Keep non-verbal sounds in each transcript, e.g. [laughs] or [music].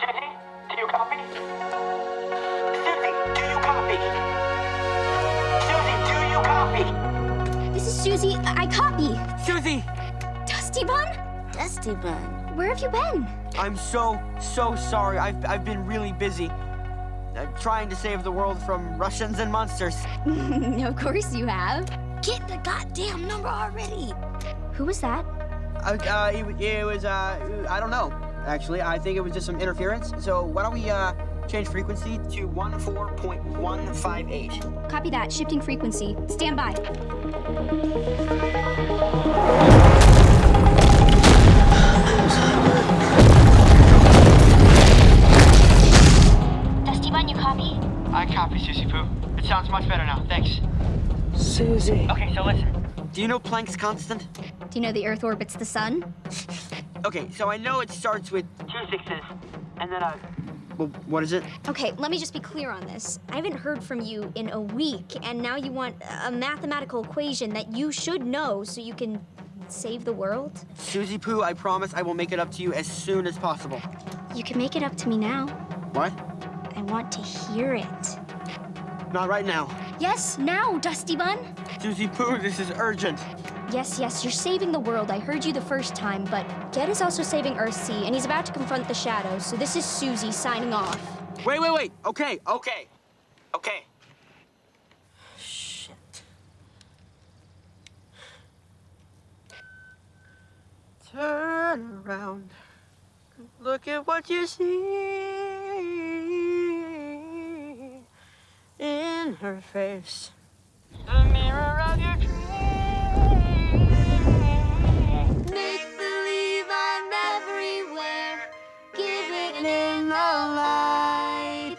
Susie, do you copy? Susie, do you copy? Susie, do you copy? This is Susie. I I copy. Susie! Dusty Bun? Dusty Bun. Where have you been? I'm so, so sorry. I've, I've been really busy. Uh, trying to save the world from Russians and monsters. [laughs] of course you have. Get the goddamn number already. Who was that? Uh, uh, it, it was, uh, I don't know, actually. I think it was just some interference. So why don't we, uh, change frequency to 14.158. Copy that. Shifting frequency. Stand by. Dusty Bun, you copy? I copy, Susie Poo. It sounds much better now. Thanks. Susie. Okay, so listen. Do you know Planck's constant? Do you know the Earth orbits the sun? Okay, so I know it starts with two sixes, and then a. Well, what is it? Okay, let me just be clear on this. I haven't heard from you in a week, and now you want a mathematical equation that you should know so you can save the world? Susie Poo, I promise I will make it up to you as soon as possible. You can make it up to me now. What? I want to hear it. Not right now. Yes, now, Dusty Bun. Susie Poo, this is urgent. Yes, yes, you're saving the world. I heard you the first time, but Ged is also saving Earthsea, and he's about to confront the shadows, so this is Susie signing off. Wait, wait, wait. Okay, okay. Okay. Shit. Turn around. Look at what you see in her face. The mirror of your In the light.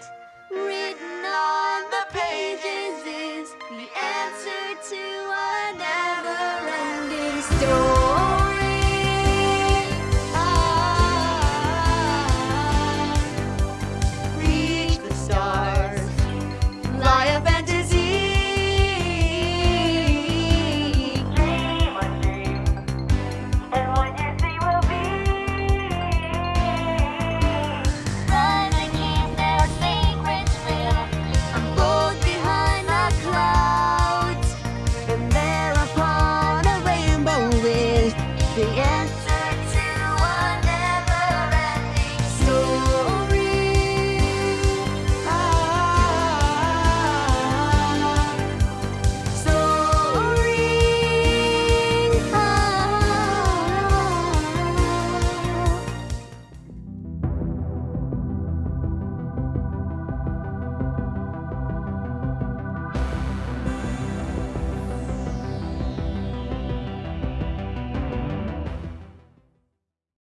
written on the pages is the answer to a never-ending story.